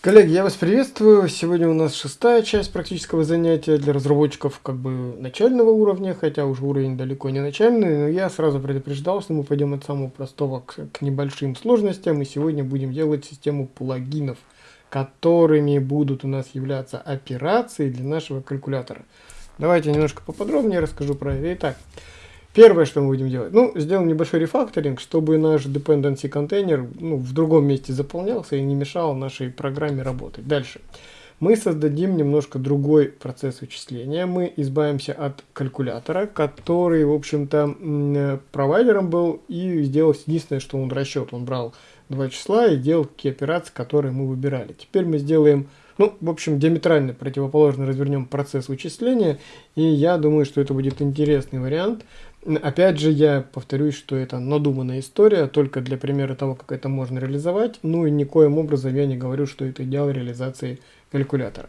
Коллеги, я вас приветствую. Сегодня у нас шестая часть практического занятия для разработчиков как бы начального уровня, хотя уже уровень далеко не начальный, но я сразу предупреждал, что мы пойдем от самого простого к, к небольшим сложностям, и сегодня будем делать систему плагинов, которыми будут у нас являться операции для нашего калькулятора. Давайте немножко поподробнее расскажу про это. Итак, Первое, что мы будем делать, ну, сделаем небольшой рефакторинг, чтобы наш dependency контейнер ну, в другом месте заполнялся и не мешал нашей программе работать. Дальше. Мы создадим немножко другой процесс вычисления. Мы избавимся от калькулятора, который, в общем-то, провайдером был и сделал единственное, что он расчет. Он брал два числа и делал какие операции, которые мы выбирали. Теперь мы сделаем ну, в общем, диаметрально противоположно развернем процесс вычисления, и я думаю, что это будет интересный вариант. Опять же, я повторюсь, что это надуманная история, только для примера того, как это можно реализовать, ну и никоим образом я не говорю, что это идеал реализации калькулятора.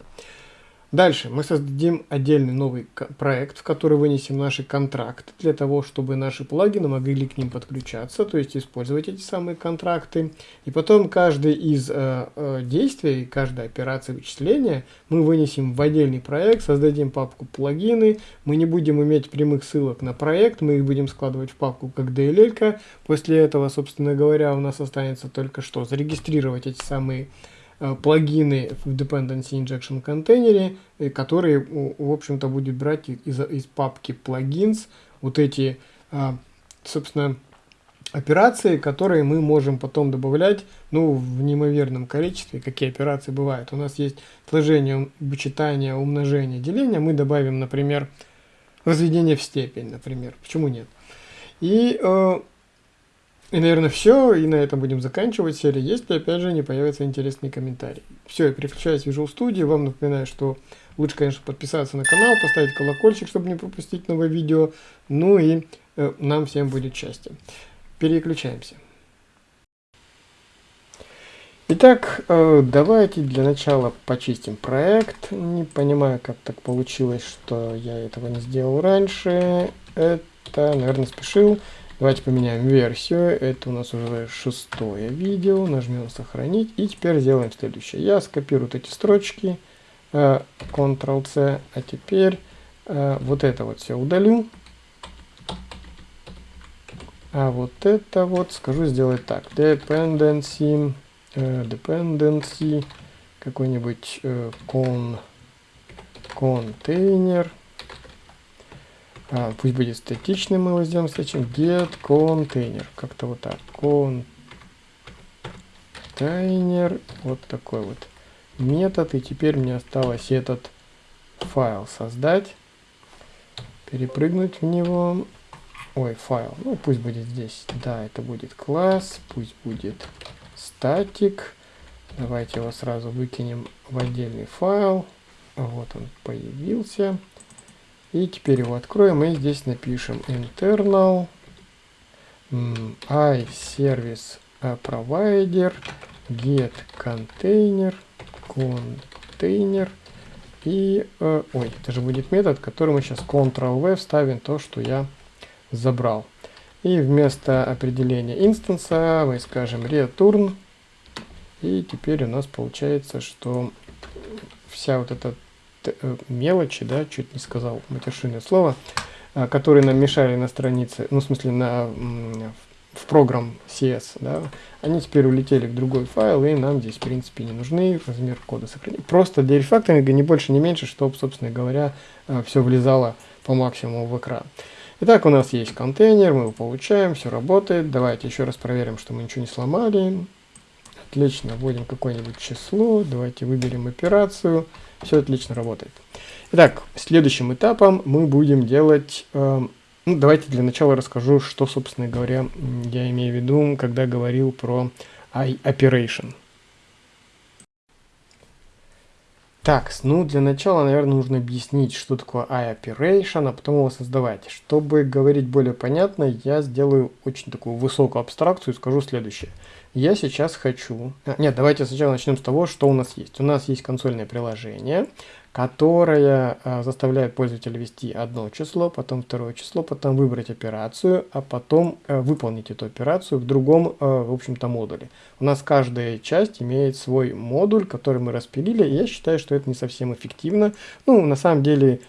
Дальше мы создадим отдельный новый проект, в который вынесем наши контракты для того, чтобы наши плагины могли к ним подключаться, то есть использовать эти самые контракты. И потом каждый из э, э, действий, каждая операция вычисления мы вынесем в отдельный проект, создадим папку плагины. Мы не будем иметь прямых ссылок на проект, мы их будем складывать в папку как DLL. -ка. После этого, собственно говоря, у нас останется только что зарегистрировать эти самые плагины в Dependency Injection контейнере, э, которые, в общем-то, будет брать из, из папки plugins вот эти, э, собственно, операции, которые мы можем потом добавлять, ну, в неимоверном количестве. Какие операции бывают? У нас есть сложение, вычитание, умножение, деление. Мы добавим, например, разведение в степень, например. Почему нет? И и, наверное, все. И на этом будем заканчивать серию, если, опять же, не появятся интересные комментарии. Все, я переключаюсь в Visual Studio. Вам напоминаю, что лучше, конечно, подписаться на канал, поставить колокольчик, чтобы не пропустить новое видео. Ну и э, нам всем будет счастье. Переключаемся. Итак, э, давайте для начала почистим проект. Не понимаю, как так получилось, что я этого не сделал раньше. Это, наверное, спешил. Давайте поменяем версию. Это у нас уже шестое видео. Нажмем сохранить. И теперь сделаем следующее. Я скопирую вот эти строчки. Э, Ctrl-C. А теперь э, вот это вот все удалю. А вот это вот скажу сделать так. Dependency. Э, dependency. Какой-нибудь con, контейнер а, пусть будет статичный, мы его сделаем статичным. Get container. Как-то вот так. Container. Вот такой вот метод. И теперь мне осталось этот файл создать. Перепрыгнуть в него. Ой, файл. Ну, пусть будет здесь. Да, это будет класс. Пусть будет статик. Давайте его сразу выкинем в отдельный файл. Вот он появился. И теперь его откроем и здесь напишем. Internal iService provider get container container. И э, ой это же будет метод который мы сейчас ctrl-v вставим то что я забрал. И вместо определения инстанса мы скажем return. И теперь у нас получается что вся вот эта Э, мелочи, да, чуть не сказал матершинное слово, а, которые нам мешали на странице, ну, в смысле, на, в программ CS, да, они теперь улетели в другой файл, и нам здесь, в принципе, не нужны, размер кода сохранить. Просто для рефакторинга не больше, не меньше, чтобы, собственно говоря, а, все влезало по максимуму в экран. Итак, у нас есть контейнер, мы его получаем, все работает. Давайте еще раз проверим, что мы ничего не сломали. Отлично, вводим какое-нибудь число, давайте выберем операцию. Все отлично работает. Итак, следующим этапом мы будем делать... Э, ну, давайте для начала расскажу, что, собственно говоря, я имею в виду, когда говорил про I-Operation. Так, ну для начала, наверное, нужно объяснить, что такое I-Operation, а потом его создавать. Чтобы говорить более понятно, я сделаю очень такую высокую абстракцию и скажу следующее. Я сейчас хочу... А, нет, давайте сначала начнем с того, что у нас есть. У нас есть консольное приложение, которое а, заставляет пользователя ввести одно число, потом второе число, потом выбрать операцию, а потом а, выполнить эту операцию в другом, а, в общем-то, модуле. У нас каждая часть имеет свой модуль, который мы распилили, и я считаю, что это не совсем эффективно. Ну, на самом деле...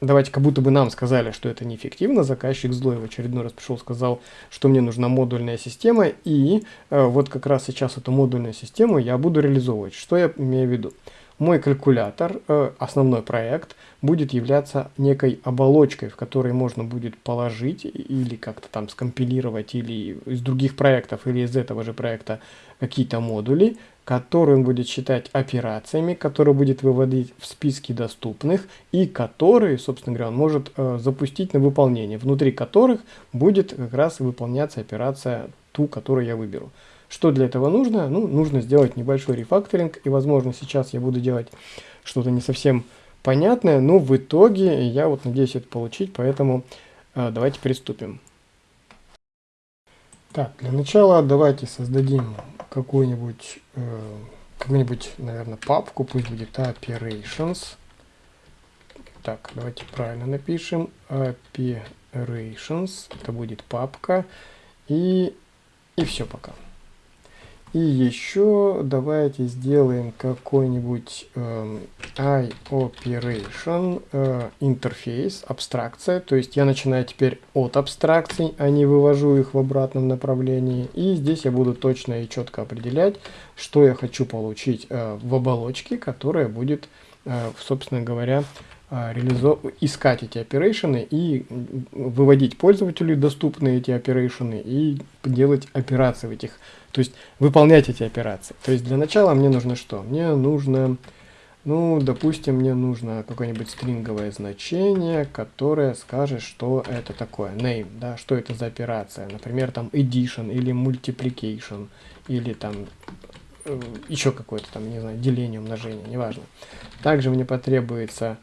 Давайте как будто бы нам сказали, что это неэффективно, заказчик злой в очередной раз пришел, сказал, что мне нужна модульная система, и э, вот как раз сейчас эту модульную систему я буду реализовывать. Что я имею в виду? Мой калькулятор, э, основной проект, будет являться некой оболочкой, в которой можно будет положить или как-то там скомпилировать или из других проектов, или из этого же проекта какие-то модули, которые он будет считать операциями, которые будет выводить в списки доступных и которые, собственно говоря, он может э, запустить на выполнение, внутри которых будет как раз выполняться операция ту, которую я выберу. Что для этого нужно? Ну, нужно сделать небольшой рефакторинг, и, возможно, сейчас я буду делать что-то не совсем понятное, но в итоге я вот надеюсь это получить, поэтому э, давайте приступим. Так, для начала давайте создадим какую-нибудь, э, какую-нибудь, наверное, папку, пусть будет operations. Так, давайте правильно напишем. Operations, это будет папка. И, и все пока. И еще давайте сделаем какой-нибудь э, iOperation э, интерфейс, абстракция. То есть я начинаю теперь от абстракций, а не вывожу их в обратном направлении. И здесь я буду точно и четко определять, что я хочу получить э, в оболочке, которая будет, э, собственно говоря. Искать эти операции и выводить пользователю доступные эти операции и делать операции в этих то есть выполнять эти операции. То есть для начала мне нужно что? Мне нужно, ну, допустим, мне нужно какое-нибудь стринговое значение, которое скажет, что это такое. Name, да, что это за операция. Например, там addition или multiplication, или там э, еще какое-то там, не знаю, деление, умножение, неважно. Также мне потребуется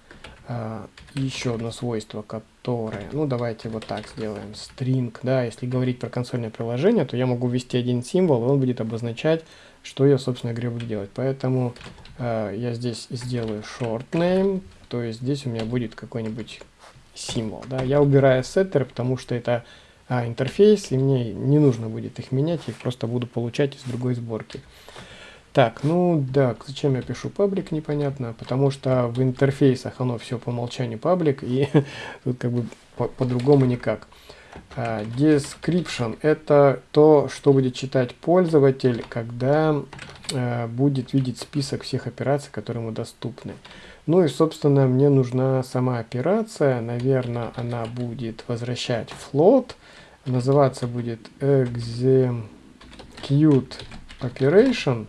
еще одно свойство, которое, ну давайте вот так сделаем, string, да, если говорить про консольное приложение, то я могу ввести один символ, и он будет обозначать, что я, собственно говоря, буду делать. Поэтому э, я здесь сделаю short name, то есть здесь у меня будет какой-нибудь символ, да. Я убираю setter, потому что это а, интерфейс, и мне не нужно будет их менять, их просто буду получать из другой сборки. Так, ну да, зачем я пишу паблик, непонятно, потому что в интерфейсах оно все по умолчанию паблик, и тут как бы по-другому по никак. Uh, description – это то, что будет читать пользователь, когда uh, будет видеть список всех операций, которые ему доступны. Ну и, собственно, мне нужна сама операция. Наверное, она будет возвращать float. Называться будет execute operation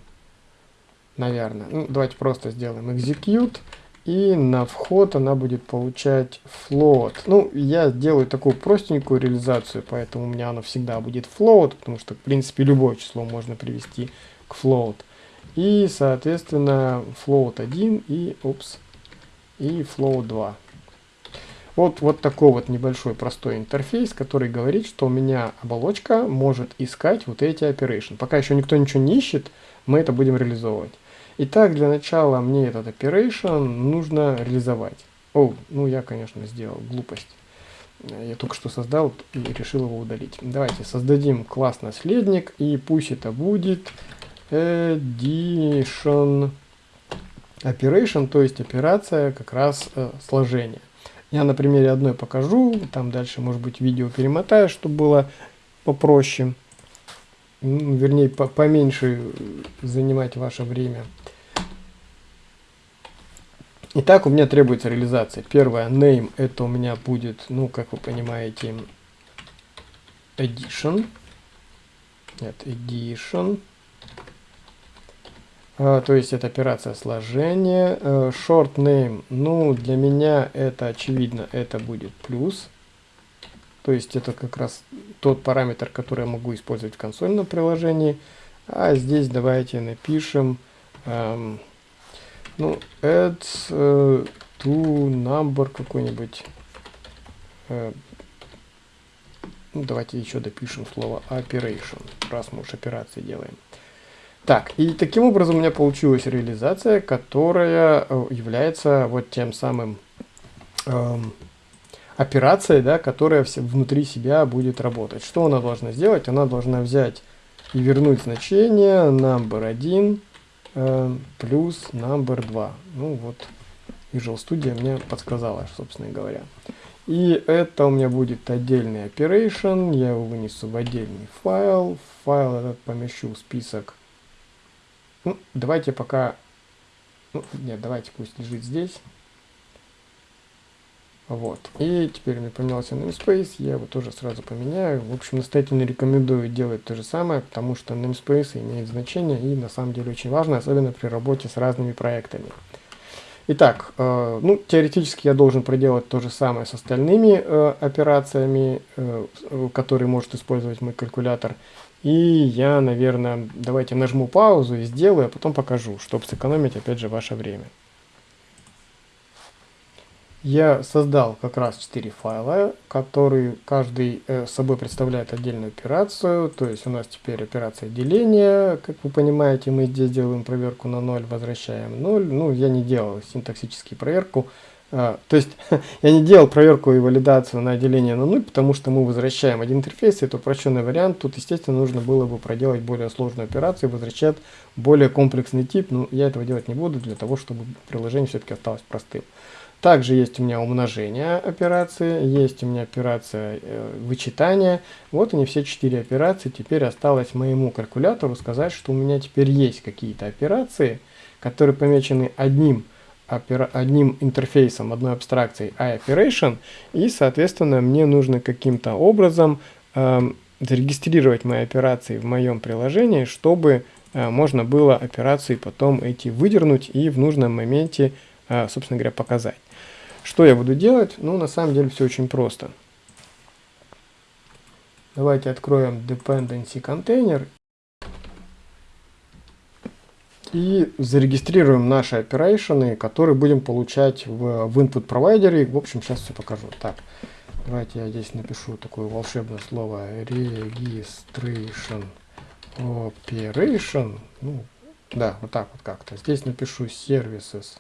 наверное. Ну, давайте просто сделаем execute. И на вход она будет получать float. Ну, я делаю такую простенькую реализацию, поэтому у меня оно всегда будет float, потому что, в принципе, любое число можно привести к float. И, соответственно, float 1 и, упс, и float 2. Вот, вот такой вот небольшой простой интерфейс, который говорит, что у меня оболочка может искать вот эти operation. Пока еще никто ничего не ищет, мы это будем реализовывать. Итак, для начала мне этот operation нужно реализовать. О, ну я, конечно, сделал глупость. Я только что создал и решил его удалить. Давайте создадим класс наследник, и пусть это будет addition operation, то есть операция как раз э, сложения. Я на примере одной покажу, там дальше, может быть, видео перемотаю, чтобы было попроще вернее, по поменьше занимать ваше время. Итак, у меня требуется реализация. Первое, name, это у меня будет, ну, как вы понимаете, addition. Нет, addition. А, то есть это операция сложения. А, short name, ну, для меня это очевидно, это будет плюс. То есть это как раз тот параметр, который я могу использовать в консольном приложении. А здесь давайте напишем, эм, ну, add э, to number какой-нибудь. Э, Ну, давайте еще допишем слово operation, раз мы уж операции делаем. Так, и таким образом у меня получилась реализация, которая э, является вот тем самым эм, операцией, да, которая все, внутри себя будет работать. Что она должна сделать? Она должна взять и вернуть значение number 1 э, плюс number 2. Ну вот, Visual Studio мне подсказала, собственно говоря. И это у меня будет отдельный operation, я его вынесу в отдельный файл. Файл этот помещу в список. Ну, давайте пока... Ну, нет, давайте пусть лежит здесь. Вот. И теперь меня поменялся namespace, я его тоже сразу поменяю. В общем, настоятельно рекомендую делать то же самое, потому что namespace имеет значение и на самом деле очень важно, особенно при работе с разными проектами. Итак, э, ну, теоретически я должен проделать то же самое с остальными э, операциями, э, которые может использовать мой калькулятор. И я, наверное, давайте нажму паузу и сделаю, а потом покажу, чтобы сэкономить, опять же, ваше время я создал как раз 4 файла, которые каждый э, собой представляет отдельную операцию. То есть у нас теперь операция деления. Как вы понимаете, мы здесь делаем проверку на 0, возвращаем 0. Ну, я не делал синтаксическую проверку. А, то есть я не делал проверку и валидацию на деление на 0, потому что мы возвращаем один интерфейс, это упрощенный вариант. Тут, естественно, нужно было бы проделать более сложную операцию, возвращать более комплексный тип. Но я этого делать не буду для того, чтобы приложение все-таки осталось простым. Также есть у меня умножение операции, есть у меня операция э, вычитания. Вот они все четыре операции. Теперь осталось моему калькулятору сказать, что у меня теперь есть какие-то операции, которые помечены одним, одним интерфейсом, одной абстракцией iOperation. И, соответственно, мне нужно каким-то образом э, зарегистрировать мои операции в моем приложении, чтобы э, можно было операции потом эти выдернуть и в нужном моменте, э, собственно говоря, показать. Что я буду делать? Ну, на самом деле все очень просто. Давайте откроем dependency контейнер и зарегистрируем наши операции, которые будем получать в, в input провайдере. В общем, сейчас все покажу. Так, давайте я здесь напишу такое волшебное слово registration operation. Ну, да, вот так вот как-то. Здесь напишу services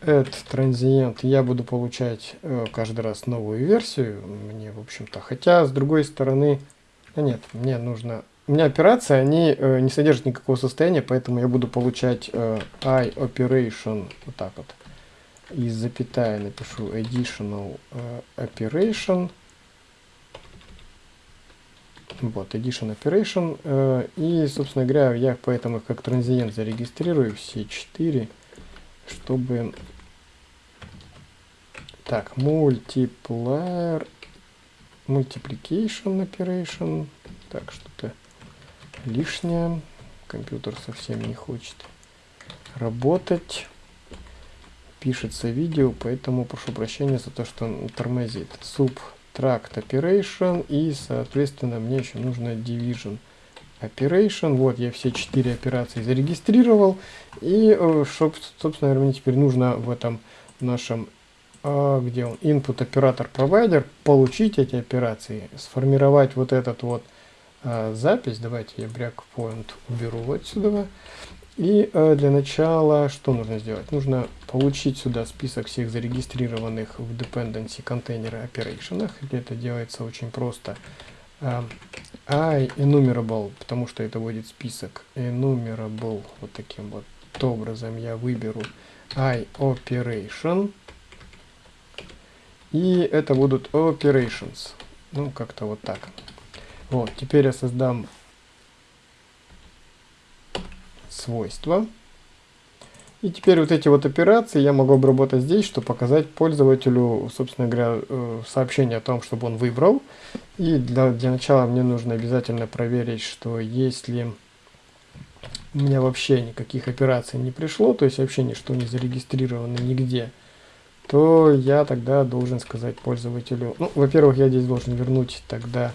Этот транзиент я буду получать э, каждый раз новую версию. Мне, в общем-то, хотя, с другой стороны, да нет, мне нужно... У меня операции, они э, не содержат никакого состояния, поэтому я буду получать э, iOperation, вот так вот. И запятая напишу additional э, operation. Вот, addition operation. Э, и, собственно говоря, я поэтому как транзиент зарегистрирую все четыре чтобы... Так, multiplier, multiplication operation. Так, что-то лишнее. Компьютер совсем не хочет работать. Пишется видео, поэтому прошу прощения за то, что он тормозит. Subtract operation и, соответственно, мне еще нужно division Operation. Вот я все четыре операции зарегистрировал. И, э, собственно, мне теперь нужно в этом нашем, а, где он, input оператор провайдер, получить эти операции, сформировать вот этот вот а, запись. Давайте я breakpoint уберу вот сюда. И э, для начала что нужно сделать? Нужно получить сюда список всех зарегистрированных в dependency контейнера операционах. Это делается очень просто uh, I enumerable, потому что это будет список enumerable, вот таким вот образом я выберу I operation, и это будут operations, ну как-то вот так. Вот, теперь я создам свойства. И теперь вот эти вот операции я могу обработать здесь, чтобы показать пользователю, собственно говоря, э, сообщение о том, чтобы он выбрал. И для, для начала мне нужно обязательно проверить, что если у меня вообще никаких операций не пришло, то есть вообще ничто не зарегистрировано нигде, то я тогда должен сказать пользователю, ну, во-первых, я здесь должен вернуть тогда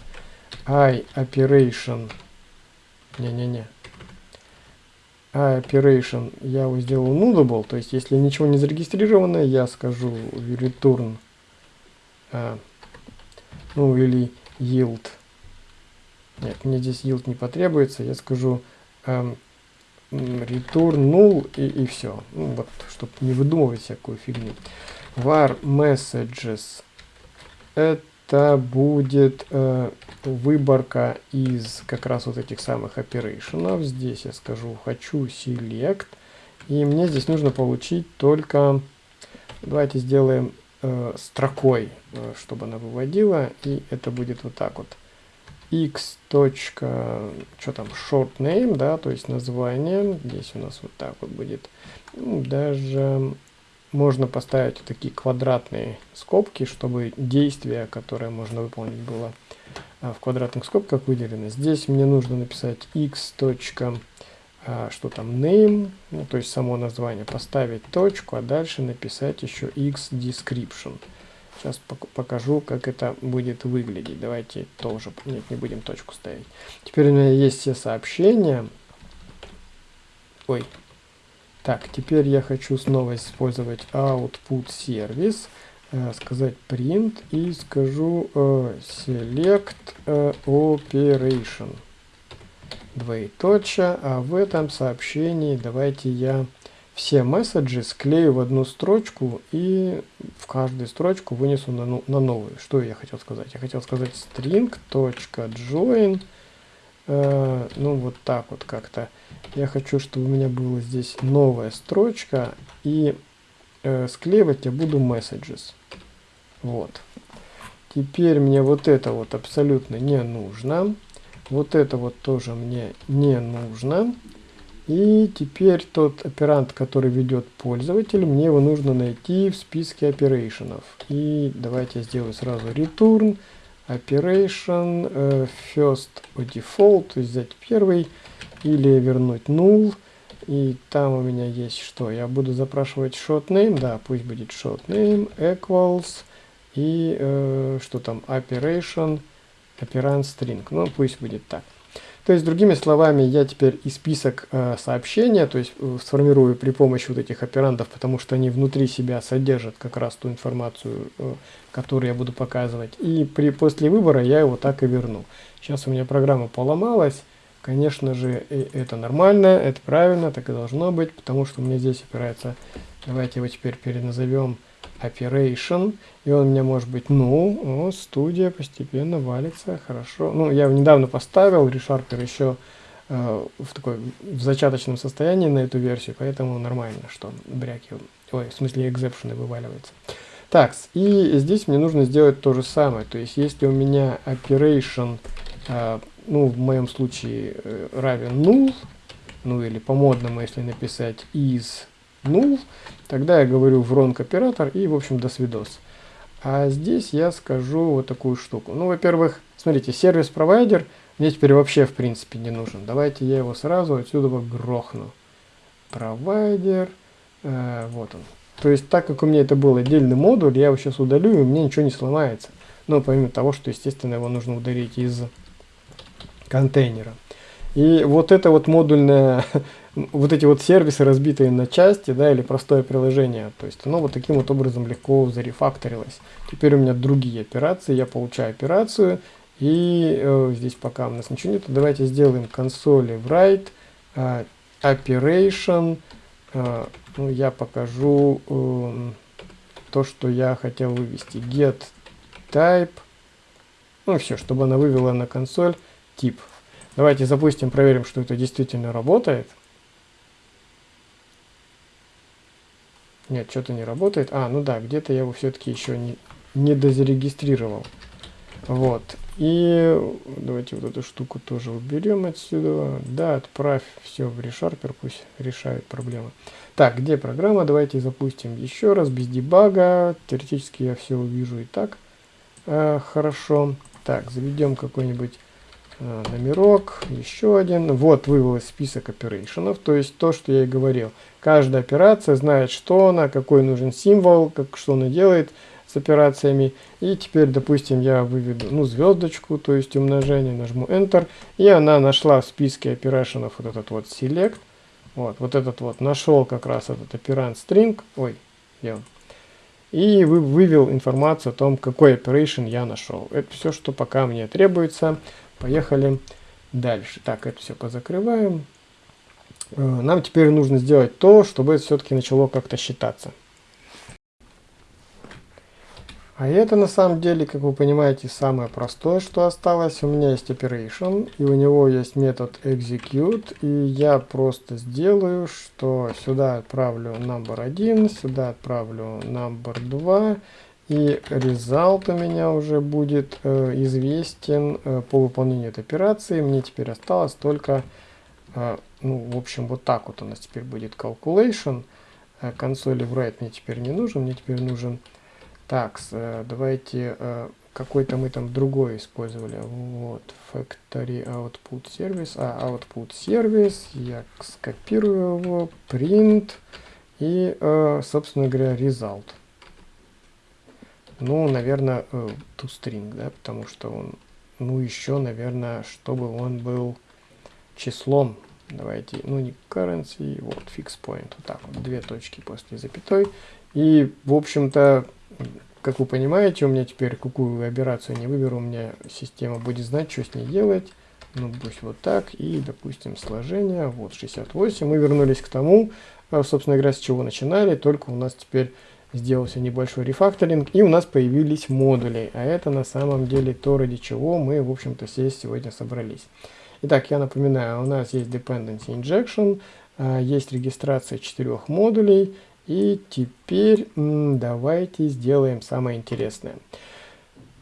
i operation, не-не-не, operation я его сделал nullable, то есть если ничего не зарегистрировано, я скажу return, а, ну или yield. Нет, мне здесь yield не потребуется, я скажу um, return null и, и все. Ну, вот, чтобы не выдумывать всякую фигню. var messages это будет э, выборка из как раз вот этих самых оперейшенов. Здесь я скажу хочу select. И мне здесь нужно получить только, давайте сделаем э, строкой, э, чтобы она выводила. И это будет вот так вот. X. что там, short name, да, то есть название. Здесь у нас вот так вот будет. Ну, даже можно поставить такие квадратные скобки, чтобы действие, которое можно выполнить, было а, в квадратных скобках выделено. Здесь мне нужно написать x. А, что там name, ну, то есть само название, поставить точку, а дальше написать еще x description. Сейчас покажу, как это будет выглядеть. Давайте тоже, нет, не будем точку ставить. Теперь у меня есть все сообщения. Ой, так, теперь я хочу снова использовать output сервис, э, сказать print и скажу э, select э, operation. Двоеточие, а в этом сообщении давайте я все месседжи склею в одну строчку и в каждую строчку вынесу на, на новую. Что я хотел сказать? Я хотел сказать string.join э, ну вот так вот как-то. Я хочу, чтобы у меня была здесь новая строчка, и э, склеивать я буду messages. Вот. Теперь мне вот это вот абсолютно не нужно. Вот это вот тоже мне не нужно. И теперь тот оперант, который ведет пользователь, мне его нужно найти в списке операционов. И давайте я сделаю сразу return operation uh, first default, то есть взять первый, или вернуть null. И там у меня есть что? Я буду запрашивать short name, да, пусть будет short name equals и э, что там operation operand string. Ну, пусть будет так. То есть, другими словами, я теперь и список э, сообщения, то есть э, сформирую при помощи вот этих операндов, потому что они внутри себя содержат как раз ту информацию, э, которую я буду показывать. И при, после выбора я его так и верну. Сейчас у меня программа поломалась. Конечно же, это нормально, это правильно, так и должно быть, потому что у меня здесь опирается, давайте его теперь переназовем operation, и он у меня может быть ну, о, студия постепенно валится, хорошо. Ну, я недавно поставил, ReSharper еще э, в такой в зачаточном состоянии на эту версию, поэтому нормально, что бряки, ой, в смысле экзепшены вываливаются. Так, и здесь мне нужно сделать то же самое, то есть если у меня operation, э, ну, в моем случае э, равен null, ну или по-модному, если написать is null, тогда я говорю wrong оператор и, в общем, до свидос. А здесь я скажу вот такую штуку. Ну, во-первых, смотрите, сервис-провайдер мне теперь вообще, в принципе, не нужен. Давайте я его сразу отсюда грохну. Провайдер, э, вот он. То есть, так как у меня это был отдельный модуль, я его сейчас удалю, и у меня ничего не сломается. Но помимо того, что, естественно, его нужно удалить из контейнера. И вот это вот модульное вот эти вот сервисы, разбитые на части, да, или простое приложение, то есть оно вот таким вот образом легко зарефакторилось. Теперь у меня другие операции, я получаю операцию, и э, здесь пока у нас ничего нет, давайте сделаем консоли write, э, operation, э, ну, я покажу э, то, что я хотел вывести, get type, ну, все, чтобы она вывела на консоль тип. Давайте запустим, проверим, что это действительно работает. Нет, что-то не работает. А, ну да, где-то я его все-таки еще не, не дозарегистрировал. Вот. И давайте вот эту штуку тоже уберем отсюда. Да, отправь все в ReSharper, пусть решает проблемы. Так, где программа? Давайте запустим еще раз, без дебага. Теоретически я все увижу и так. Э, хорошо. Так, заведем какой-нибудь э, номерок, еще один. Вот вывелось список операционов, то есть то, что я и говорил. Каждая операция знает, что она, какой нужен символ, как, что она делает с операциями. И теперь, допустим, я выведу ну, звездочку, то есть умножение, нажму Enter, и она нашла в списке операционов вот этот вот Select. Вот, вот этот вот нашел как раз этот операнд string, ой, я и вы, вывел информацию о том, какой operation я нашел. Это все, что пока мне требуется. Поехали дальше. Так, это все позакрываем. Э, нам теперь нужно сделать то, чтобы это все-таки начало как-то считаться. А это на самом деле, как вы понимаете, самое простое, что осталось. У меня есть operation, и у него есть метод execute, и я просто сделаю, что сюда отправлю number 1, сюда отправлю number 2, и result у меня уже будет э, известен э, по выполнению этой операции. Мне теперь осталось только, э, ну, в общем, вот так вот у нас теперь будет calculation. Э, консоли write мне теперь не нужен, мне теперь нужен так, э, давайте э, какой-то мы там другой использовали. Вот, factory output service. А, output service. Я скопирую его, print и, собственно говоря, result. Ну, наверное, toString, да, потому что он, ну, еще, наверное, чтобы он был числом. Давайте, ну, не currency, вот, fix point, вот так вот, две точки после запятой. И, в общем-то, как вы понимаете, у меня теперь какую операцию не выберу, у меня система будет знать, что с ней делать. Ну, пусть вот так. И, допустим, сложение. Вот 68. Мы вернулись к тому, э, собственно говоря, с чего начинали. Только у нас теперь сделался небольшой рефакторинг. И у нас появились модули. А это на самом деле то, ради чего мы, в общем-то, здесь сегодня собрались. Итак, я напоминаю, у нас есть Dependency Injection, э, есть регистрация четырех модулей, и теперь давайте сделаем самое интересное.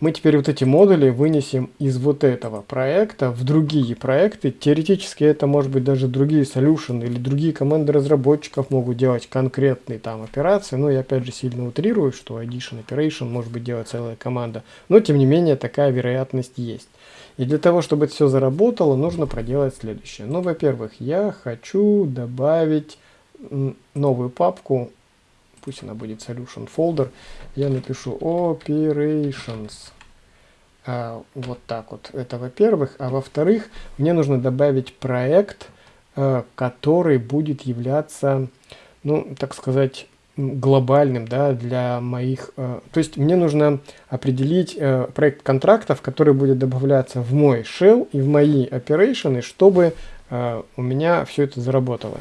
Мы теперь вот эти модули вынесем из вот этого проекта в другие проекты. Теоретически это может быть даже другие solution или другие команды разработчиков могут делать конкретные там операции. Но я опять же сильно утрирую, что addition operation может быть делать целая команда. Но тем не менее такая вероятность есть. И для того, чтобы это все заработало, нужно проделать следующее. Ну, во-первых, я хочу добавить новую папку, пусть она будет solution folder, я напишу operations. А, вот так вот. Это во-первых. А во-вторых, мне нужно добавить проект, а, который будет являться, ну, так сказать, глобальным, да, для моих... Э, то есть мне нужно определить э, проект контрактов, который будет добавляться в мой shell и в мои операции, чтобы э, у меня все это заработало.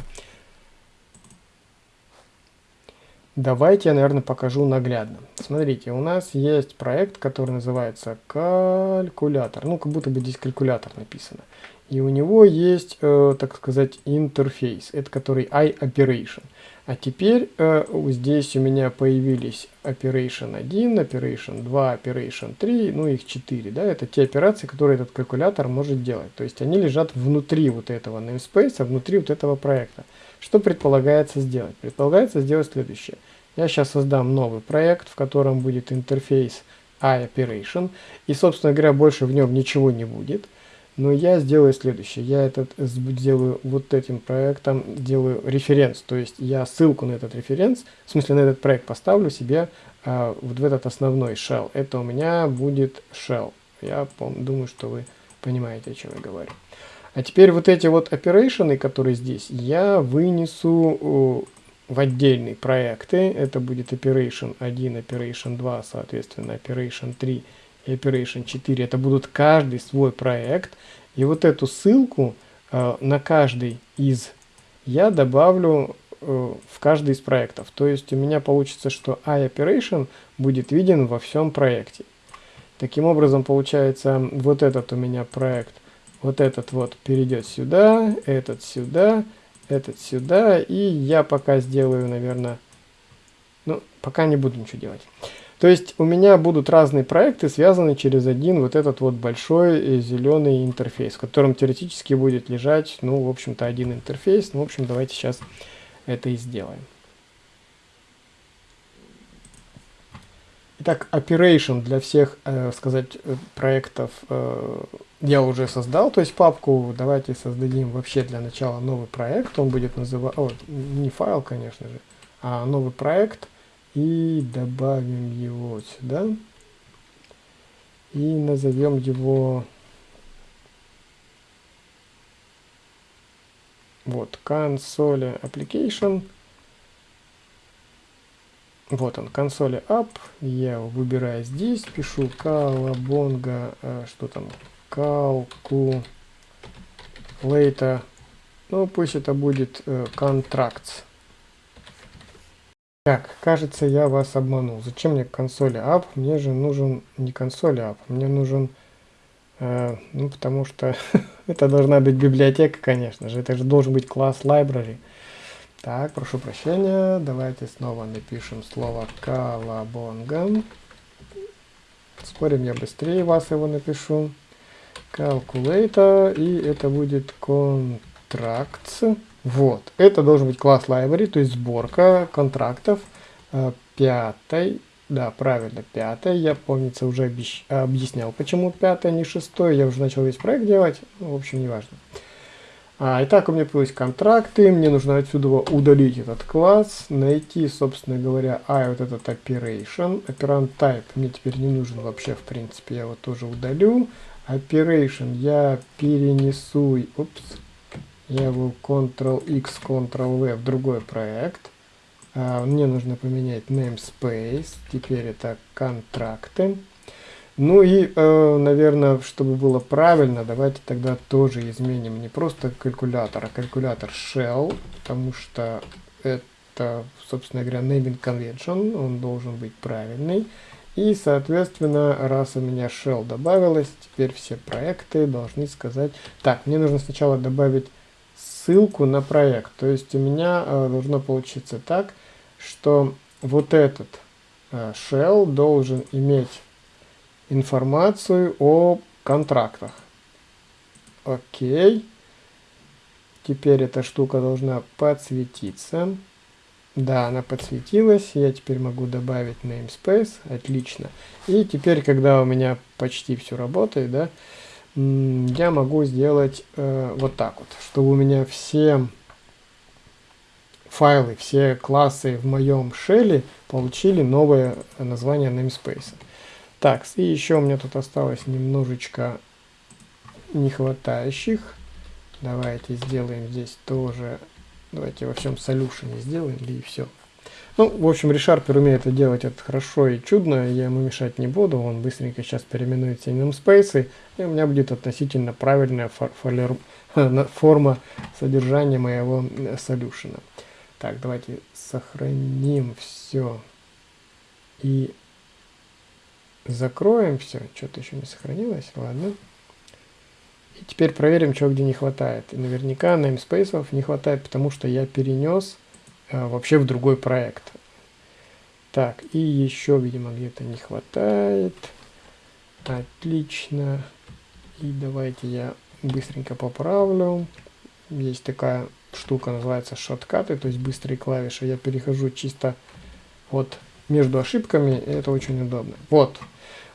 Давайте я, наверное, покажу наглядно. Смотрите, у нас есть проект, который называется калькулятор. Ну, как будто бы здесь калькулятор написано. И у него есть, э, так сказать, интерфейс, это который iOperation. А теперь э, здесь у меня появились Operation 1, Operation 2, Operation 3, ну их 4. Да? Это те операции, которые этот калькулятор может делать. То есть они лежат внутри вот этого namespace, внутри вот этого проекта. Что предполагается сделать? Предполагается сделать следующее. Я сейчас создам новый проект, в котором будет интерфейс iOperation. И, собственно говоря, больше в нем ничего не будет. Но я сделаю следующее. Я этот сделаю вот этим проектом, делаю референс. То есть я ссылку на этот референс, в смысле на этот проект поставлю себе а, вот в этот основной shell. Это у меня будет shell. Я думаю, что вы понимаете, о чем я говорю. А теперь вот эти вот операции, которые здесь, я вынесу в отдельные проекты. Это будет Operation 1, Operation 2, соответственно, Operation 3 Operation 4. Это будут каждый свой проект. И вот эту ссылку э, на каждый из я добавлю э, в каждый из проектов. То есть у меня получится, что iOperation будет виден во всем проекте. Таким образом, получается, вот этот у меня проект вот этот вот перейдет сюда, этот сюда, этот сюда. И я пока сделаю, наверное, ну, пока не буду ничего делать. То есть у меня будут разные проекты, связанные через один вот этот вот большой э, зеленый интерфейс, в котором теоретически будет лежать, ну, в общем-то, один интерфейс. Ну, в общем, давайте сейчас это и сделаем. Итак, operation для всех, э, сказать, э, проектов э, я уже создал, то есть папку давайте создадим вообще для начала новый проект, он будет называться, не файл, конечно же, а новый проект, и добавим его сюда, и назовем его Вот, консоли application. Вот он, консоли app. Я его выбираю здесь, пишу колобонга, э, что там, calculator. Ну, пусть это будет э. Так, кажется, я вас обманул. Зачем мне консоли app? Мне же нужен не консоль app, мне нужен, э, ну, потому что это должна быть библиотека, конечно же. Это же должен быть класс library. Так, прошу прощения. Давайте снова напишем слово колобонга. Спорим, я быстрее вас его напишу. Calculator, и это будет contracts. Вот, это должен быть класс library, то есть сборка контрактов. Э, пятой, да, правильно, пятой, я, помнится, уже объяснял, почему пятая, не шестой, я уже начал весь проект делать, ну, в общем, неважно. А, итак, у меня появились контракты, мне нужно отсюда удалить этот класс, найти, собственно говоря, а вот этот operation, operand type. Мне теперь не нужен вообще, в принципе, я его тоже удалю, operation я перенесу, упс, я его Ctrl-X, Ctrl-V в другой проект. А, мне нужно поменять namespace. Теперь это контракты. Ну и, э, наверное, чтобы было правильно, давайте тогда тоже изменим не просто калькулятор, а калькулятор shell, потому что это, собственно говоря, naming convention, он должен быть правильный. И, соответственно, раз у меня shell добавилось, теперь все проекты должны сказать... Так, мне нужно сначала добавить ссылку на проект. То есть у меня э, должно получиться так, что вот этот э, shell должен иметь информацию о контрактах. Окей. Теперь эта штука должна подсветиться. Да, она подсветилась. Я теперь могу добавить namespace. Отлично. И теперь, когда у меня почти все работает, да, я могу сделать э, вот так вот, чтобы у меня все файлы, все классы в моем шеле получили новое название namespace. Так, и еще у меня тут осталось немножечко нехватающих. Давайте сделаем здесь тоже, давайте во всем solution сделаем, и все. Ну, в общем, ReSharper умеет это делать это хорошо и чудно, я ему мешать не буду, он быстренько сейчас переименует все namespace, и у меня будет относительно правильная форма содержания моего солюшена. Так, давайте сохраним все и закроем все. Что-то еще не сохранилось, ладно. И теперь проверим, что где не хватает. И наверняка namespace не хватает, потому что я перенес вообще в другой проект. Так, и еще, видимо, где-то не хватает. Отлично. И давайте я быстренько поправлю. Есть такая штука, называется шоткаты, то есть быстрые клавиши. Я перехожу чисто вот между ошибками, и это очень удобно. Вот.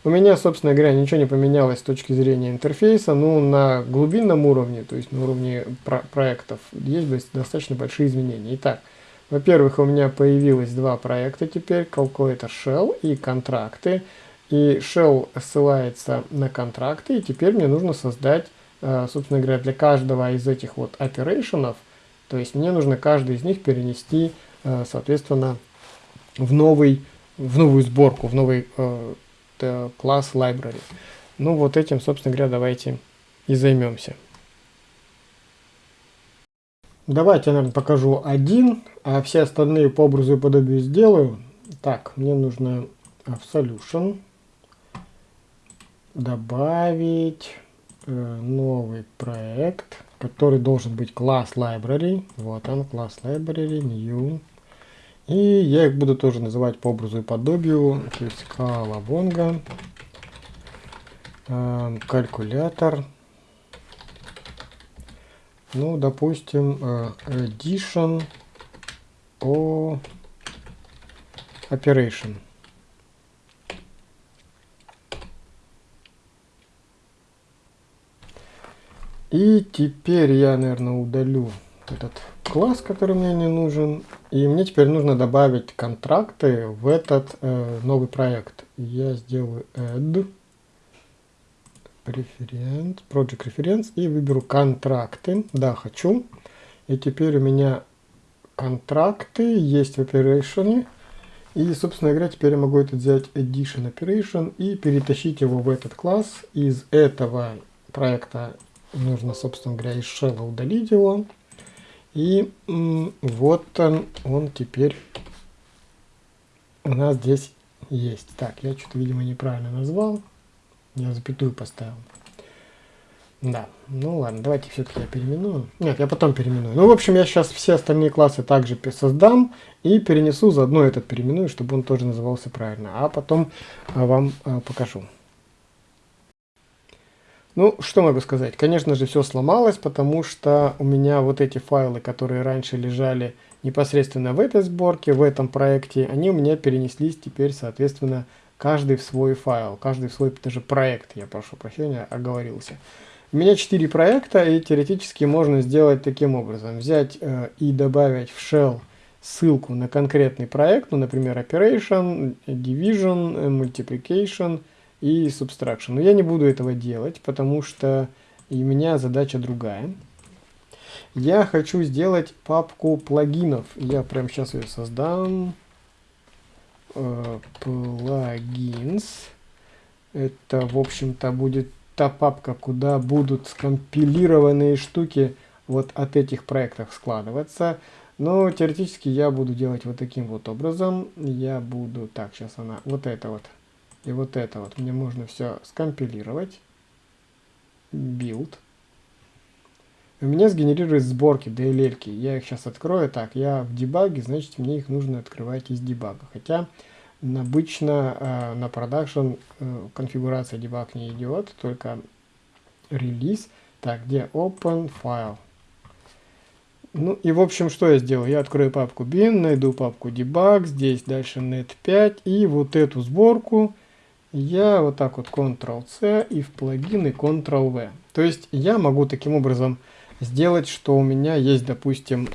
У меня, собственно говоря, ничего не поменялось с точки зрения интерфейса, но на глубинном уровне, то есть на уровне про проектов, есть достаточно большие изменения. Итак, во-первых, у меня появилось два проекта теперь, Calculator Shell и контракты. И Shell ссылается на контракты, и теперь мне нужно создать, э, собственно говоря, для каждого из этих вот операционов, то есть мне нужно каждый из них перенести, э, соответственно, в, новый, в новую сборку, в новый э, класс library. Ну вот этим, собственно говоря, давайте и займемся. Давайте я, наверное, покажу один, а все остальные по образу и подобию сделаю. Так, мне нужно в Solution добавить э, новый проект, который должен быть класс library. Вот он, класс library, new. И я их буду тоже называть по образу и подобию. То есть колобонга, э, калькулятор. Ну, допустим, э, addition o operation. И теперь я, наверное, удалю этот класс, который мне не нужен. И мне теперь нужно добавить контракты в этот э, новый проект. Я сделаю add Reference, Project Reference и выберу контракты. Да, хочу. И теперь у меня контракты есть в Operation. И, собственно говоря, теперь я могу это взять Edition Operation и перетащить его в этот класс. Из этого проекта нужно, собственно говоря, из shell удалить его. И вот он, он теперь у нас здесь есть. Так, я что-то, видимо, неправильно назвал. Я запятую поставил. Да, ну ладно, давайте все-таки я переименую. Нет, я потом переименую. Ну, в общем, я сейчас все остальные классы также создам и перенесу, заодно этот переименую, чтобы он тоже назывался правильно. А потом а, вам а, покажу. Ну, что могу сказать? Конечно же, все сломалось, потому что у меня вот эти файлы, которые раньше лежали непосредственно в этой сборке, в этом проекте, они у меня перенеслись теперь, соответственно, каждый в свой файл, каждый в свой даже проект, я прошу прощения, оговорился. У меня 4 проекта, и теоретически можно сделать таким образом. Взять э, и добавить в shell ссылку на конкретный проект, ну, например, Operation, Division, Multiplication – и Subtraction. Но я не буду этого делать, потому что у меня задача другая. Я хочу сделать папку плагинов. Я прямо сейчас ее создам. Плагинс. Э, Это, в общем-то, будет та папка, куда будут скомпилированные штуки вот от этих проектов складываться. Но теоретически я буду делать вот таким вот образом. Я буду... Так, сейчас она... Вот это вот и вот это вот мне можно все скомпилировать. Build. У меня сгенерирует сборки DLL. -ки. Я их сейчас открою. Так, я в дебаге, значит мне их нужно открывать из дебага. Хотя обычно э, на продакшн э, конфигурация дебаг не идет, только релиз. Так, где open file? Ну и в общем, что я сделаю? Я открою папку bin, найду папку debug, здесь дальше net5 и вот эту сборку я вот так вот Ctrl-C и в плагины Ctrl-V. То есть я могу таким образом сделать, что у меня есть, допустим,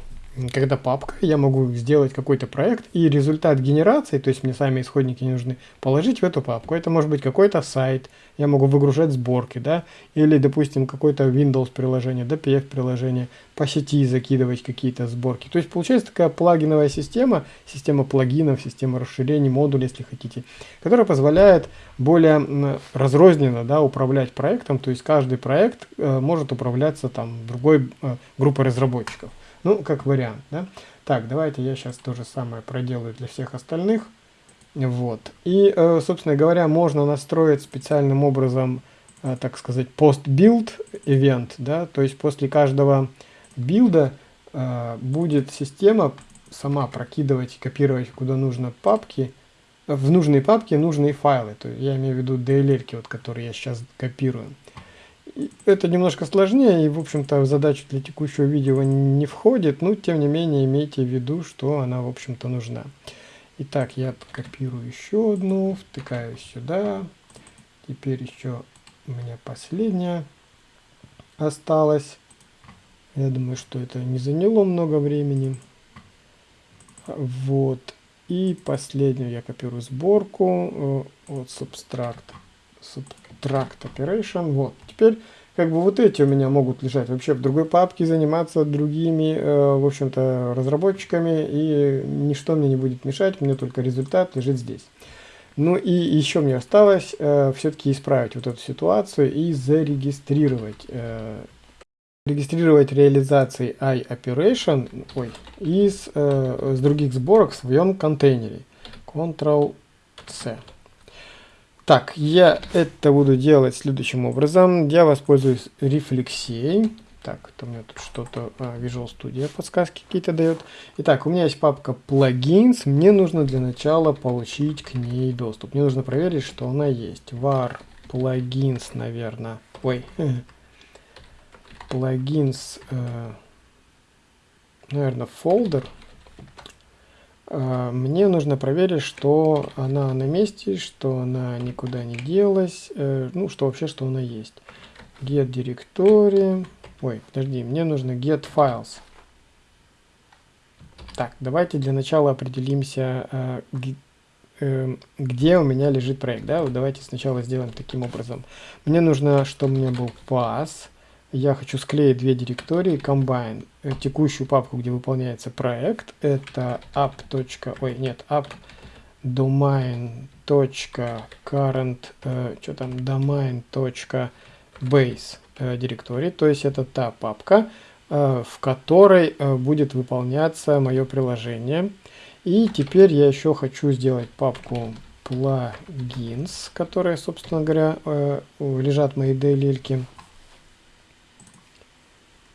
когда папка, я могу сделать какой-то проект, и результат генерации, то есть мне сами исходники не нужны, положить в эту папку. Это может быть какой-то сайт, я могу выгружать сборки, да, или, допустим, какое-то Windows приложение, DPF приложение, по сети закидывать какие-то сборки. То есть получается такая плагиновая система, система плагинов, система расширений, модулей, если хотите, которая позволяет более разрозненно, да, управлять проектом, то есть каждый проект э, может управляться там другой э, группой разработчиков. Ну, как вариант, да. Так, давайте я сейчас то же самое проделаю для всех остальных. Вот. И, э, собственно говоря, можно настроить специальным образом, э, так сказать, post-build event, да, то есть после каждого билда э, будет система сама прокидывать, копировать куда нужно папки, в нужные папки нужные файлы. То есть я имею в виду DLL, вот, которые я сейчас копирую. Это немножко сложнее и, в общем-то, в задачу для текущего видео не входит, но, тем не менее, имейте в виду, что она, в общем-то, нужна. Итак, я копирую еще одну, втыкаю сюда. Теперь еще у меня последняя осталась. Я думаю, что это не заняло много времени. Вот. И последнюю я копирую сборку. Э, вот Subtract. Subtract Operation. Вот. Теперь как бы вот эти у меня могут лежать вообще в другой папке, заниматься другими, э, в общем-то, разработчиками, и ничто мне не будет мешать, мне только результат лежит здесь. Ну и еще мне осталось э, все-таки исправить вот эту ситуацию и зарегистрировать, э, регистрировать реализации iOperation ой, из э, с других сборок в своем контейнере. Ctrl-C. Так, я это буду делать следующим образом. Я воспользуюсь рефлексией. Так, это у меня тут что-то а, Visual Studio подсказки какие-то дает. Итак, у меня есть папка Plugins. Мне нужно для начала получить к ней доступ. Мне нужно проверить, что она есть. var plugins, наверное. Ой. Plugins, э, наверное, folder. А, мне нужно проверить, что она на месте, что она никуда не делась, э, ну, что вообще, что она есть. Get directory. Ой, подожди, мне нужно get files. Так, давайте для начала определимся, э, э, где у меня лежит проект. Да? Вот давайте сначала сделаем таким образом. Мне нужно, чтобы у меня был pass, я хочу склеить две директории, combine, э, текущую папку, где выполняется проект, это app. ой, нет, app domain.current, э, что там, domain.base э, директории, то есть это та папка, в которой будет выполняться мое приложение. И теперь я еще хочу сделать папку plugins, которые, собственно говоря, лежат мои DLL-ки.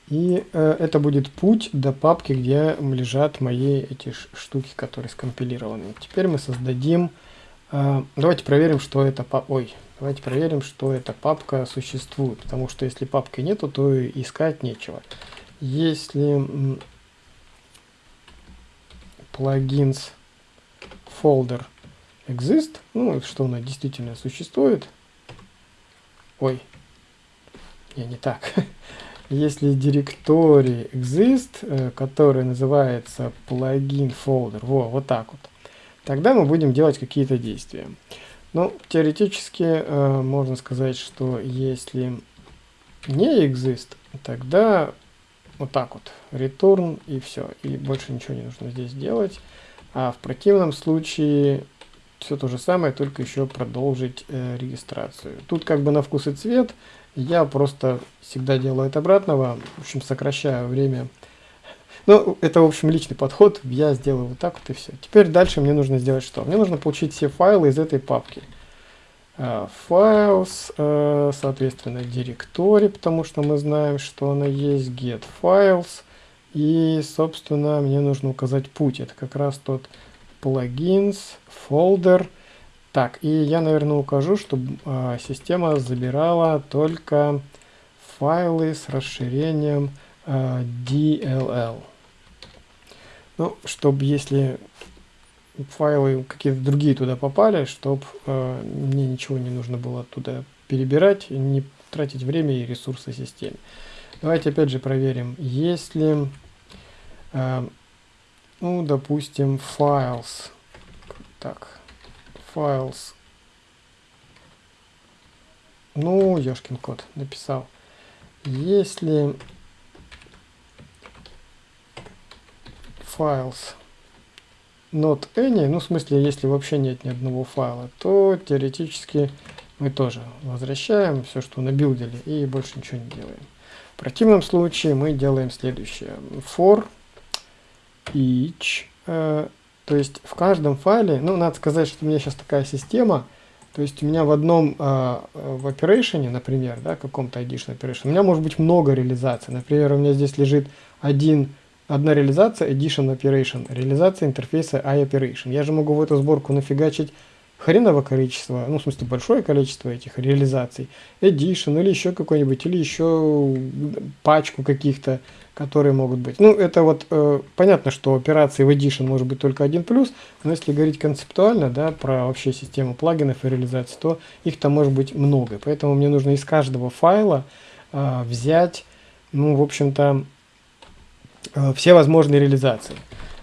И э, это будет путь до папки, где лежат мои эти штуки, которые скомпилированы. Теперь мы создадим... Э, давайте проверим, что это. Ой, давайте проверим, что эта папка существует. Потому что если папки нету, то искать нечего. Если плагинс folder exist, ну, что она действительно существует. Ой, не, не так. Если директорий exist, э, который называется плагин folder, во, вот так вот, тогда мы будем делать какие-то действия. Ну, теоретически э, можно сказать, что если не exist, тогда вот так вот, return и все, и больше ничего не нужно здесь делать. А в противном случае все то же самое, только еще продолжить э, регистрацию. Тут как бы на вкус и цвет, я просто всегда делаю это обратного, в общем, сокращаю время. Ну, это, в общем, личный подход, я сделаю вот так вот и все. Теперь дальше мне нужно сделать что? Мне нужно получить все файлы из этой папки. Uh, files, uh, соответственно, директорий, потому что мы знаем, что она есть, get files, и, собственно, мне нужно указать путь. Это как раз тот plugins, folder, так, и я, наверное, укажу, чтобы э, система забирала только файлы с расширением э, DLL. Ну, чтобы если файлы какие-то другие туда попали, чтобы э, мне ничего не нужно было туда перебирать, не тратить время и ресурсы системе. Давайте опять же проверим, если, э, ну, допустим, files, так, files. Ну, ёшкин кот, написал. Если files not any, ну, в смысле, если вообще нет ни одного файла, то теоретически мы тоже возвращаем все, что набилдили, и больше ничего не делаем. В противном случае мы делаем следующее. For each э, то есть в каждом файле, ну, надо сказать, что у меня сейчас такая система, то есть у меня в одном, э, в operation, например, да, каком-то edition operation, у меня может быть много реализаций. Например, у меня здесь лежит один, одна реализация edition operation, реализация интерфейса iOperation. Я же могу в эту сборку нафигачить хреново количество, ну, в смысле, большое количество этих реализаций, edition или еще какой-нибудь, или еще пачку каких-то, которые могут быть. Ну, это вот, э, понятно, что операции в edition может быть только один плюс, но если говорить концептуально, да, про вообще систему плагинов и реализации, то их там может быть много. Поэтому мне нужно из каждого файла э, взять, ну, в общем-то, э, все возможные реализации.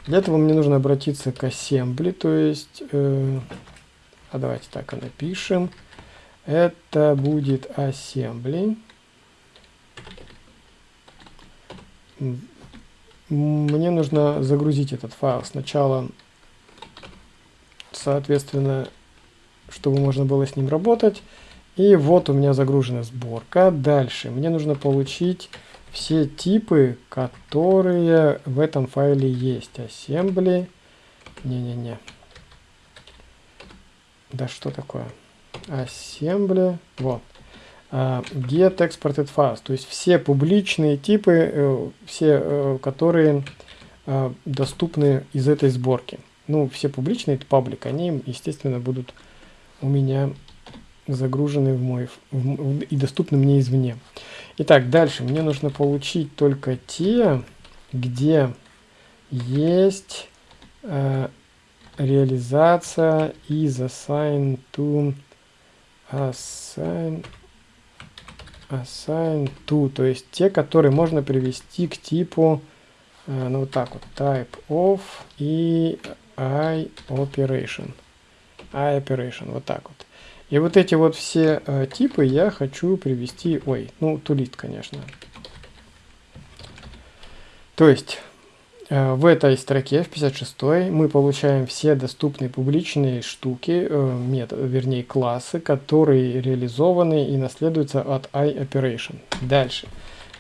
Для этого мне нужно обратиться к assembly, то есть... Э, а давайте так и напишем. Это будет assembly. Мне нужно загрузить этот файл сначала, соответственно, чтобы можно было с ним работать. И вот у меня загружена сборка. Дальше мне нужно получить все типы, которые в этом файле есть. Assembly. Не-не-не. Да что такое? Assembly. Вот. Uh, get exported files. То есть все публичные типы, uh, все, uh, которые доступны из этой сборки. Ну, все публичные, это паблик, они, естественно, будут у меня загружены в мой в, в, и доступны мне извне. Итак, дальше мне нужно получить только те, где есть реализация is assigned to assign assign to, то есть те, которые можно привести к типу, э, ну вот так вот, type of и i operation. i operation, вот так вот. И вот эти вот все э, типы я хочу привести, ой, ну, тулист, конечно. То есть в этой строке, в 56 мы получаем все доступные публичные штуки, э, метод, вернее классы, которые реализованы и наследуются от iOperation. Дальше.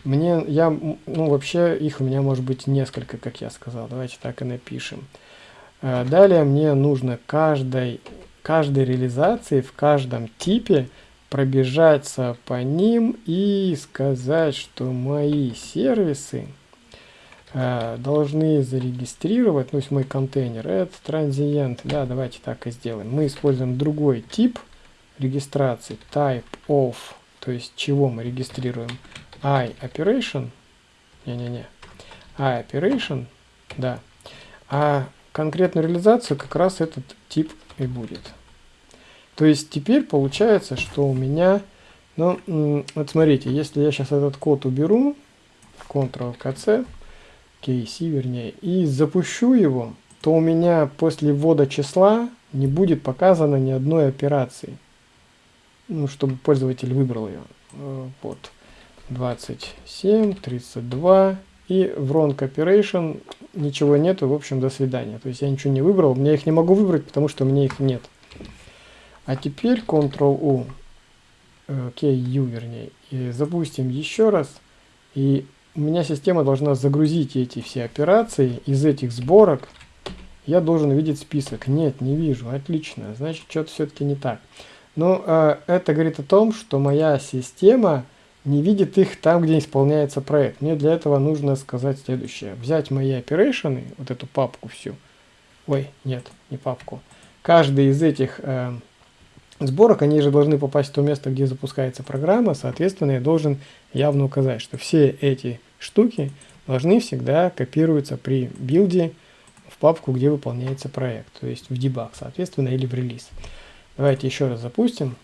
Мне, я, ну вообще их у меня может быть несколько, как я сказал. Давайте так и напишем. Э, далее мне нужно каждой, каждой реализации в каждом типе пробежаться по ним и сказать, что мои сервисы э, должны зарегистрировать, ну, есть мой контейнер, это transient, да, давайте так и сделаем. Мы используем другой тип регистрации, type of, то есть чего мы регистрируем, i operation, не-не-не, i operation, да, а конкретную реализацию как раз этот тип и будет. То есть теперь получается, что у меня, ну, вот смотрите, если я сейчас этот код уберу, Ctrl-KC, KC вернее, и запущу его, то у меня после ввода числа не будет показано ни одной операции. Ну, чтобы пользователь выбрал ее. Э, вот. 27, 32 и в wrong operation ничего нету, в общем, до свидания. То есть я ничего не выбрал, я их не могу выбрать, потому что меня их нет. А теперь Ctrl-U, э, K-U вернее, и запустим еще раз. И у меня система должна загрузить эти все операции из этих сборок. Я должен видеть список. Нет, не вижу. Отлично. Значит, что-то все-таки не так. Но э, это говорит о том, что моя система не видит их там, где исполняется проект. Мне для этого нужно сказать следующее. Взять мои операции, вот эту папку всю. Ой, нет, не папку. Каждый из этих э, сборок, они же должны попасть в то место, где запускается программа. Соответственно, я должен явно указать, что все эти штуки должны всегда копироваться при билде в папку, где выполняется проект. То есть в дебаг, соответственно, или в релиз. Давайте еще раз запустим.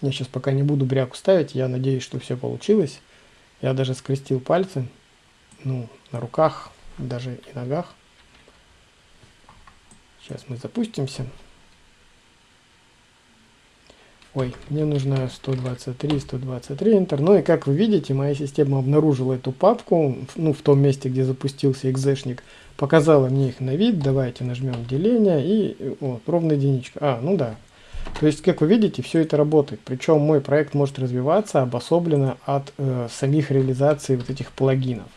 Я сейчас пока не буду бряку ставить, я надеюсь, что все получилось. Я даже скрестил пальцы, ну, на руках, даже и ногах. Сейчас мы запустимся. Ой, мне нужно 123, 123 Enter. Ну и как вы видите, моя система обнаружила эту папку, ну в том месте, где запустился экзешник, показала мне их на вид. Давайте нажмем деление и вот, ровная единичка. А, ну да, то есть, как вы видите, все это работает. Причем мой проект может развиваться обособленно от э, самих реализаций вот этих плагинов.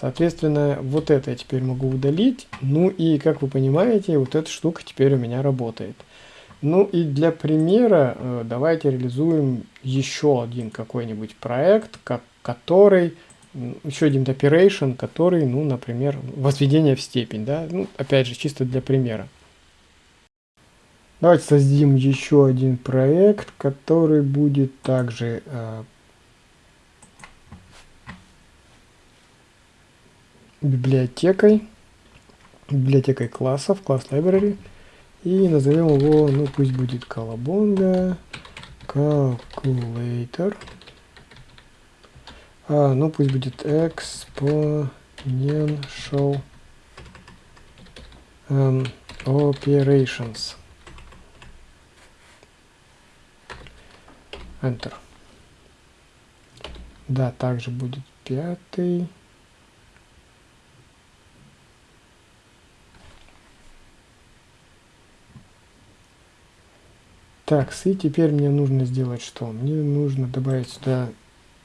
Соответственно, вот это я теперь могу удалить. Ну и, как вы понимаете, вот эта штука теперь у меня работает. Ну и для примера э, давайте реализуем еще один какой-нибудь проект, как, который, еще один operation, который, ну, например, возведение в степень, да, ну, опять же, чисто для примера. Давайте создадим еще один проект, который будет также э, библиотекой, библиотекой классов, класс library. И назовем его, ну пусть будет колобонга calculator. А, ну пусть будет exponential um, operations. Enter. Да, также будет пятый. Так, и теперь мне нужно сделать что? Мне нужно добавить сюда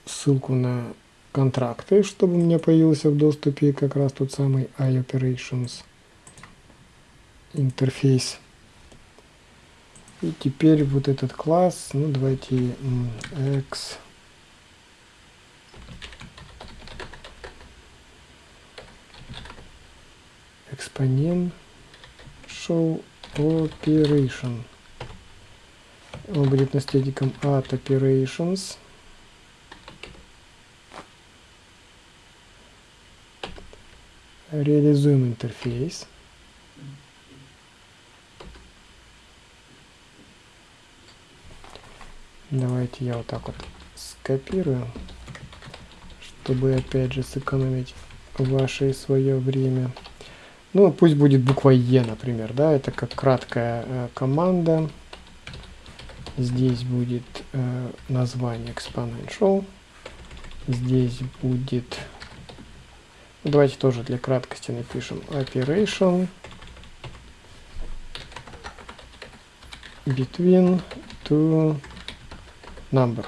ссылку на контракты, чтобы у меня появился в доступе как раз тот самый iOperations интерфейс. И теперь вот этот класс, ну давайте x exponential operation. Он будет наследником at operations. Реализуем интерфейс. Давайте я вот так вот скопирую, чтобы опять же сэкономить ваше и свое время. Ну, пусть будет буква Е, например, да, это как краткая э, команда. Здесь будет э, название exponential. Здесь будет... Ну, давайте тоже для краткости напишем operation between two number.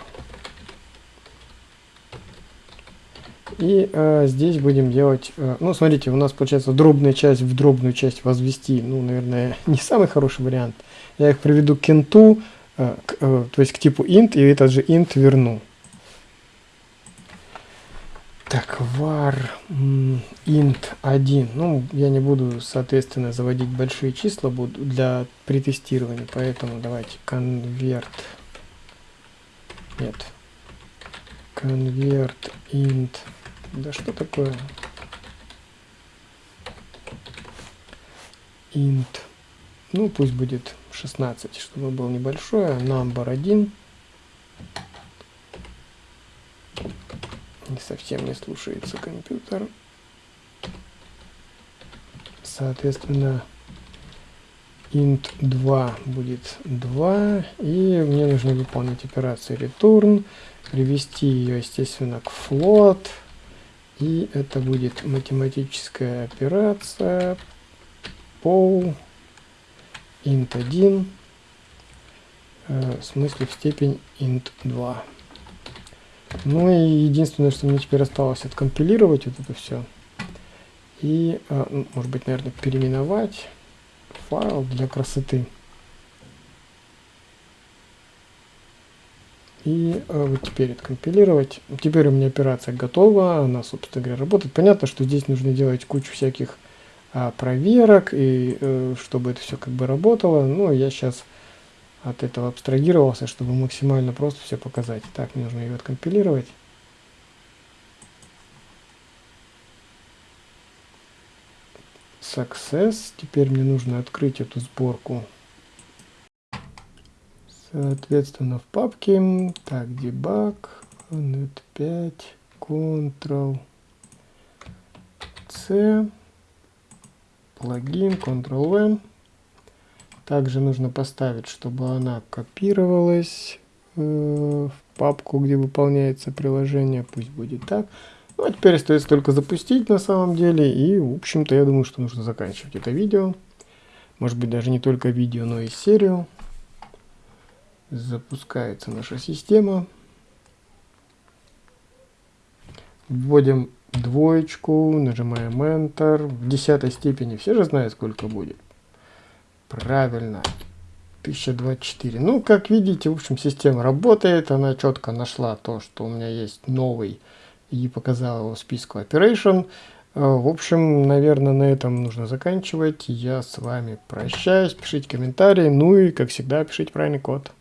И э, здесь будем делать, э, ну смотрите, у нас получается дробная часть в дробную часть возвести, ну, наверное, не самый хороший вариант. Я их приведу к инту, э, к, э, то есть к типу int, и этот же int верну. Так, var int 1. Ну, я не буду, соответственно, заводить большие числа буду для притестирования, поэтому давайте convert. Нет. Convert int да что такое? int. Ну, пусть будет 16, чтобы был небольшое. Number 1. Не совсем не слушается компьютер. Соответственно, int 2 будет 2. И мне нужно выполнить операцию return. Привести ее, естественно, к float. И это будет математическая операция пол int 1 э, в смысле в степень int 2. Ну и единственное, что мне теперь осталось откомпилировать вот это все. И, э, ну, может быть, наверное, переименовать файл для красоты. И э, вот теперь откомпилировать. Теперь у меня операция готова, она, собственно говоря, работает. Понятно, что здесь нужно делать кучу всяких проверок, и э, чтобы это все как бы работало. Но я сейчас от этого абстрагировался, чтобы максимально просто все показать. Так, мне нужно ее откомпилировать. Success. Теперь мне нужно открыть эту сборку Соответственно, в папке, так, debug, net 5, Ctrl C, плагин, Ctrl-V. Также нужно поставить, чтобы она копировалась э, в папку, где выполняется приложение. Пусть будет так. Ну, а теперь остается только запустить на самом деле. И, в общем-то, я думаю, что нужно заканчивать это видео. Может быть, даже не только видео, но и серию запускается наша система. Вводим двоечку, нажимаем Enter. В десятой степени все же знают, сколько будет. Правильно. 1024. Ну, как видите, в общем, система работает. Она четко нашла то, что у меня есть новый и показала его в списку Operation. Э, в общем, наверное, на этом нужно заканчивать. Я с вами прощаюсь. Пишите комментарии. Ну и, как всегда, пишите правильный код.